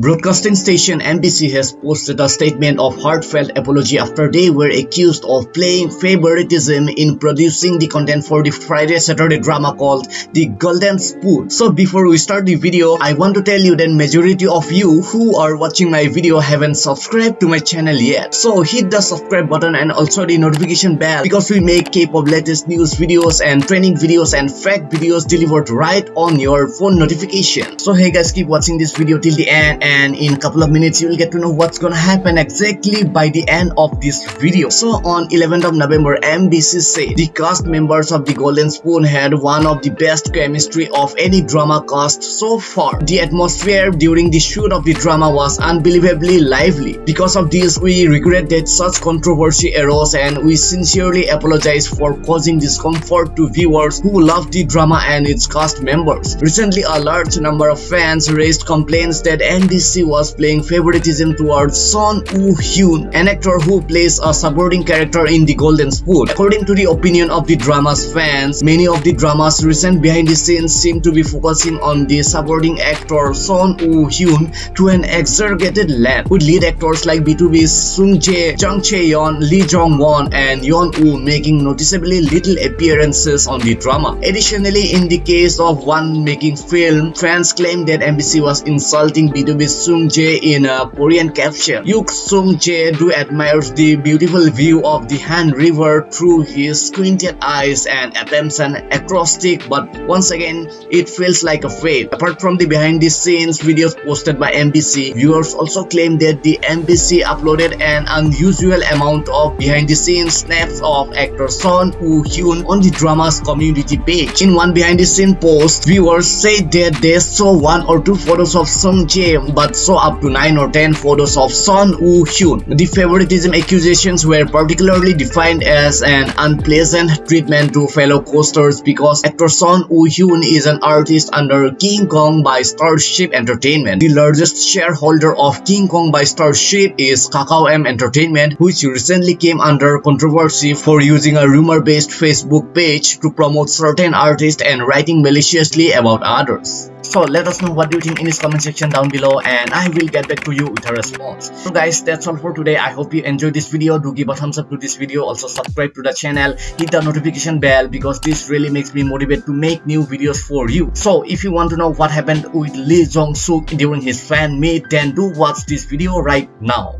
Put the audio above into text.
Broadcasting station MBC has posted a statement of heartfelt apology after they were accused of playing favoritism in producing the content for the Friday Saturday drama called The Golden Spoon. So before we start the video, I want to tell you that majority of you who are watching my video haven't subscribed to my channel yet. So hit the subscribe button and also the notification bell because we make K-pop latest news videos and training videos and fact videos delivered right on your phone notification. So hey guys keep watching this video till the end and in a couple of minutes you will get to know what's gonna happen exactly by the end of this video. So on 11th of November, mbc said the cast members of The Golden Spoon had one of the best chemistry of any drama cast so far. The atmosphere during the shoot of the drama was unbelievably lively. Because of this, we regret that such controversy arose and we sincerely apologize for causing discomfort to viewers who love the drama and its cast members. Recently, a large number of fans raised complaints that MBC MBC was playing favoritism towards Son Woo Hyun, an actor who plays a supporting character in The Golden Spoon. According to the opinion of the drama's fans, many of the drama's recent behind the scenes seem to be focusing on the supporting actor Son Woo Hyun to an exaggerated length, with lead actors like BTOB's Sung Jae, Jung Chae-yeon, Lee Jong-won, and Yeon Woo making noticeably little appearances on the drama. Additionally, in the case of one making film, fans claim that MBC was insulting BTOB with Sung Jae in a Korean caption. Yuk Sung Jae do admires the beautiful view of the Han River through his squinted eyes and attempts an acrostic but once again it feels like a fake. Apart from the behind the scenes videos posted by MBC, viewers also claim that the MBC uploaded an unusual amount of behind the scenes snaps of actor Son Woo Hyun on the drama's community page. In one behind the scene post, viewers said that they saw one or two photos of Sung Jae but saw up to 9 or 10 photos of Son Woo Hyun. The favoritism accusations were particularly defined as an unpleasant treatment to fellow co-stars because actor Son Woo Hyun is an artist under King Kong by Starship Entertainment. The largest shareholder of King Kong by Starship is Kakao M Entertainment which recently came under controversy for using a rumor-based Facebook page to promote certain artists and writing maliciously about others. So let us know what you think in this comment section down below and I will get back to you with a response. So guys that's all for today. I hope you enjoyed this video. Do give a thumbs up to this video. Also subscribe to the channel. Hit the notification bell because this really makes me motivate to make new videos for you. So if you want to know what happened with Lee Jong Suk during his fan meet then do watch this video right now.